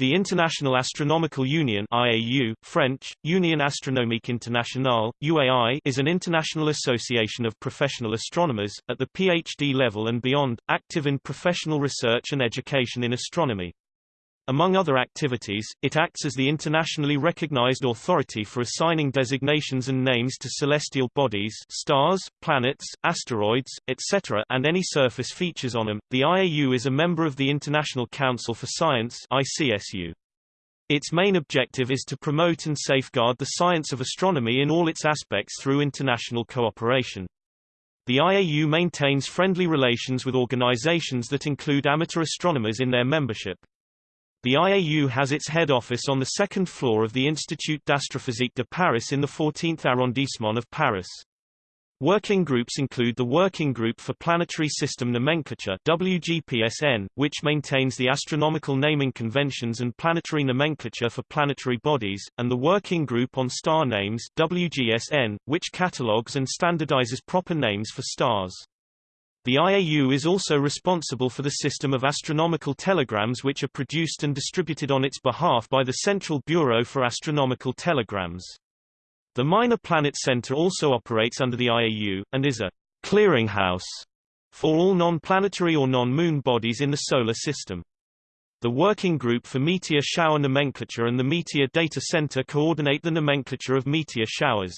The International Astronomical Union IAU, French, Union Astronomique Internationale, UAI, is an international association of professional astronomers, at the PhD level and beyond, active in professional research and education in astronomy. Among other activities, it acts as the internationally recognized authority for assigning designations and names to celestial bodies stars, planets, asteroids, etc. and any surface features on them. The IAU is a member of the International Council for Science ICSU. Its main objective is to promote and safeguard the science of astronomy in all its aspects through international cooperation. The IAU maintains friendly relations with organizations that include amateur astronomers in their membership. The IAU has its head office on the second floor of the Institut d'Astrophysique de Paris in the 14th arrondissement of Paris. Working groups include the Working Group for Planetary System Nomenclature WGPSN, which maintains the astronomical naming conventions and planetary nomenclature for planetary bodies, and the Working Group on Star Names WGSN, which catalogues and standardizes proper names for stars. The IAU is also responsible for the system of astronomical telegrams which are produced and distributed on its behalf by the Central Bureau for Astronomical Telegrams. The Minor Planet Center also operates under the IAU, and is a clearinghouse for all non-planetary or non-moon bodies in the Solar System. The Working Group for Meteor Shower Nomenclature and the Meteor Data Center coordinate the nomenclature of meteor showers.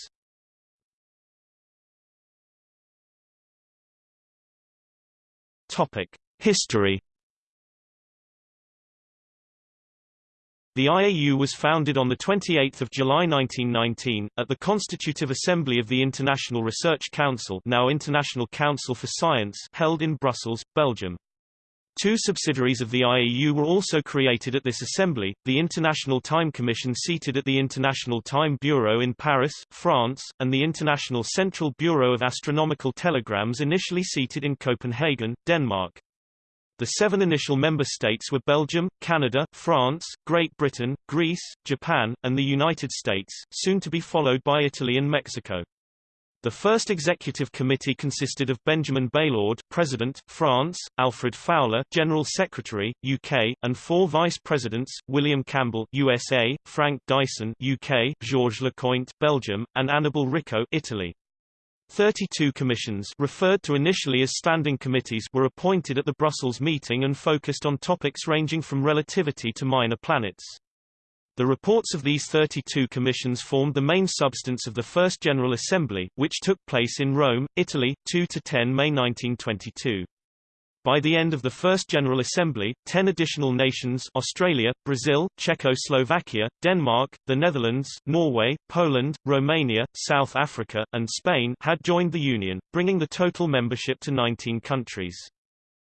Topic: History. The IAU was founded on 28 July 1919, at the Constitutive Assembly of the International Research Council now International Council for Science held in Brussels, Belgium. Two subsidiaries of the IAU were also created at this assembly, the International Time Commission seated at the International Time Bureau in Paris, France, and the International Central Bureau of Astronomical Telegrams initially seated in Copenhagen, Denmark. The seven initial member states were Belgium, Canada, France, Great Britain, Greece, Japan, and the United States, soon to be followed by Italy and Mexico. The first executive committee consisted of Benjamin Baillaud, President, France, Alfred Fowler, General Secretary, UK, and four vice presidents: William Campbell, USA, Frank Dyson, UK, Georges Lecointe, Belgium, and Annibale Ricco, Italy. 32 commissions referred to initially as standing committees were appointed at the Brussels meeting and focused on topics ranging from relativity to minor planets. The reports of these 32 commissions formed the main substance of the First General Assembly, which took place in Rome, Italy, 2–10 May 1922. By the end of the First General Assembly, ten additional nations Australia, Brazil, Czechoslovakia, Denmark, the Netherlands, Norway, Poland, Romania, South Africa, and Spain had joined the Union, bringing the total membership to 19 countries.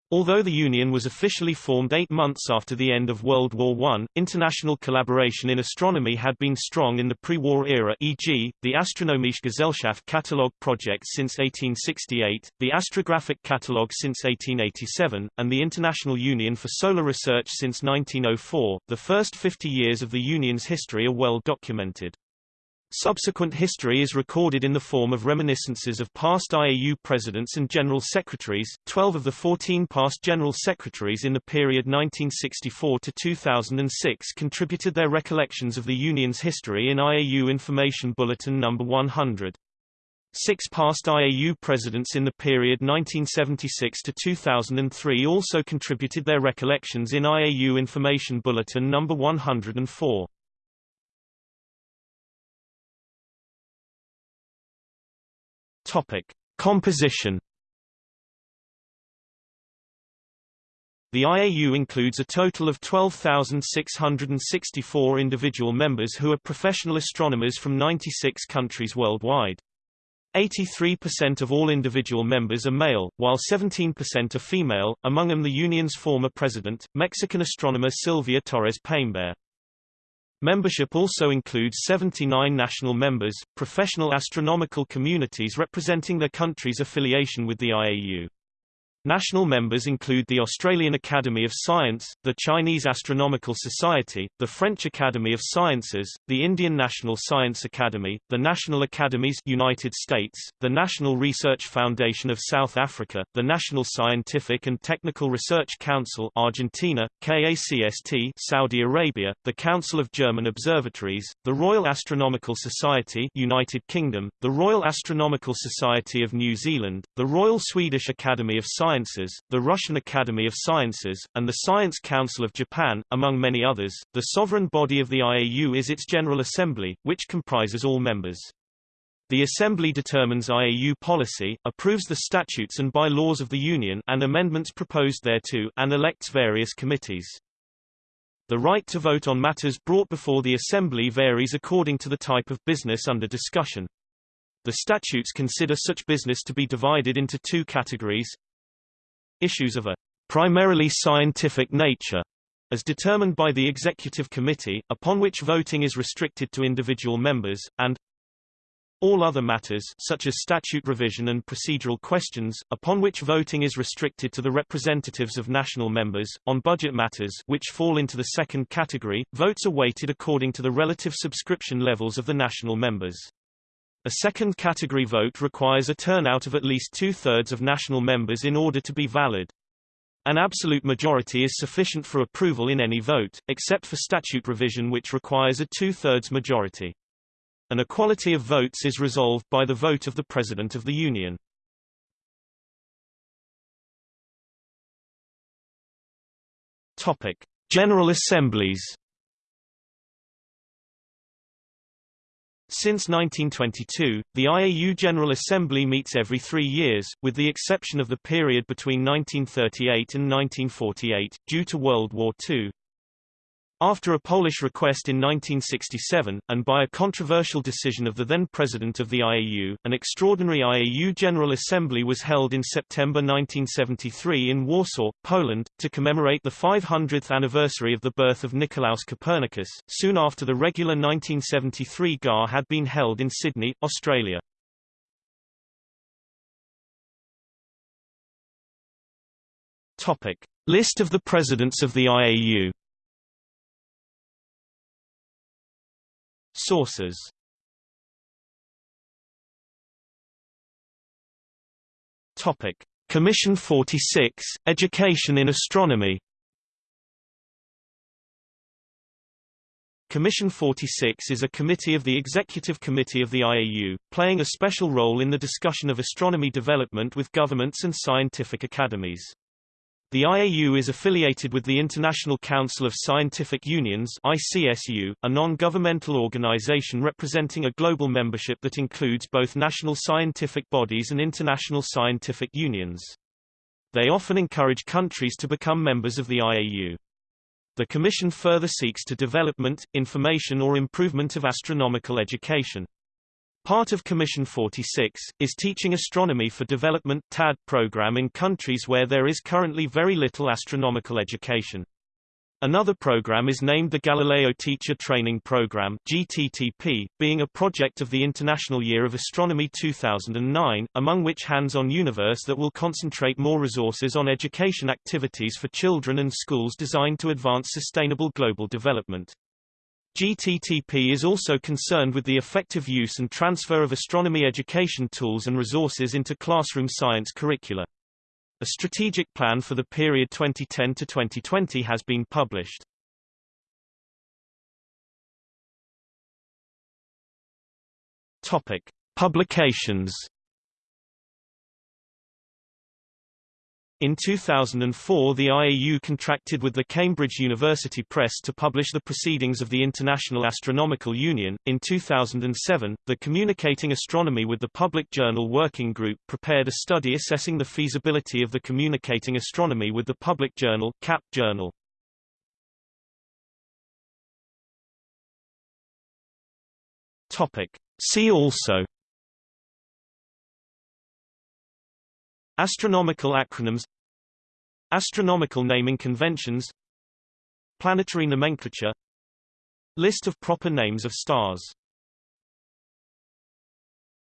Although the Union was officially formed eight months after the end of World War I, international collaboration in astronomy had been strong in the pre-war era e.g., the Astronomische Gesellschaft Catalogue project since 1868, the Astrographic Catalogue since 1887, and the International Union for Solar Research since 1904. The first 50 years of the Union's history are well documented. Subsequent history is recorded in the form of reminiscences of past IAU presidents and general secretaries. Twelve of the 14 past general secretaries in the period 1964 to 2006 contributed their recollections of the Union's history in IAU Information Bulletin No. 100. Six past IAU presidents in the period 1976 to 2003 also contributed their recollections in IAU Information Bulletin No. 104. Topic: Composition. The IAU includes a total of 12,664 individual members who are professional astronomers from 96 countries worldwide. 83% of all individual members are male, while 17% are female, among them the union's former president, Mexican astronomer Silvia Torres Peimbert. Membership also includes 79 national members, professional astronomical communities representing their country's affiliation with the IAU. National members include the Australian Academy of Science, the Chinese Astronomical Society, the French Academy of Sciences, the Indian National Science Academy, the National Academies United States, the National Research Foundation of South Africa, the National Scientific and Technical Research Council Argentina, KACST Saudi Arabia, the Council of German Observatories, the Royal Astronomical Society United Kingdom, the Royal Astronomical Society of New Zealand, the Royal Swedish Academy of Science Sciences, the Russian Academy of Sciences, and the Science Council of Japan, among many others. The sovereign body of the IAU is its General Assembly, which comprises all members. The Assembly determines IAU policy, approves the statutes and bylaws of the Union and amendments proposed thereto, and elects various committees. The right to vote on matters brought before the Assembly varies according to the type of business under discussion. The statutes consider such business to be divided into two categories, Issues of a primarily scientific nature as determined by the Executive Committee, upon which voting is restricted to individual members, and all other matters such as statute revision and procedural questions, upon which voting is restricted to the representatives of national members. On budget matters which fall into the second category, votes are weighted according to the relative subscription levels of the national members. A second category vote requires a turnout of at least two-thirds of national members in order to be valid. An absolute majority is sufficient for approval in any vote, except for statute revision which requires a two-thirds majority. An equality of votes is resolved by the vote of the President of the Union. Topic: General Assemblies Since 1922, the IAU General Assembly meets every three years, with the exception of the period between 1938 and 1948, due to World War II. After a Polish request in 1967, and by a controversial decision of the then president of the IAU, an extraordinary IAU General Assembly was held in September 1973 in Warsaw, Poland, to commemorate the 500th anniversary of the birth of Nicolaus Copernicus, soon after the regular 1973 GAR had been held in Sydney, Australia. Topic. List of the presidents of the IAU Sources Topic: Commission 46, Education in Astronomy. Commission 46 is a committee of the Executive Committee of the IAU, playing a special role in the discussion of astronomy development with governments and scientific academies. The IAU is affiliated with the International Council of Scientific Unions ICSU, a non-governmental organization representing a global membership that includes both national scientific bodies and international scientific unions. They often encourage countries to become members of the IAU. The Commission further seeks to development, information or improvement of astronomical education. Part of Commission 46, is Teaching Astronomy for Development TAD program in countries where there is currently very little astronomical education. Another program is named the Galileo Teacher Training Program GTTP, being a project of the International Year of Astronomy 2009, among which Hands-on Universe that will concentrate more resources on education activities for children and schools designed to advance sustainable global development. GTTP is also concerned with the effective use and transfer of astronomy education tools and resources into classroom science curricula. A strategic plan for the period 2010 to 2020 has been published. Topic: Publications In 2004 the IAU contracted with the Cambridge University Press to publish the Proceedings of the International Astronomical Union. In 2007, the Communicating Astronomy with the Public Journal Working Group prepared a study assessing the feasibility of the Communicating Astronomy with the Public Journal CAP journal. Topic. See also Astronomical acronyms Astronomical naming conventions Planetary nomenclature List of proper names of stars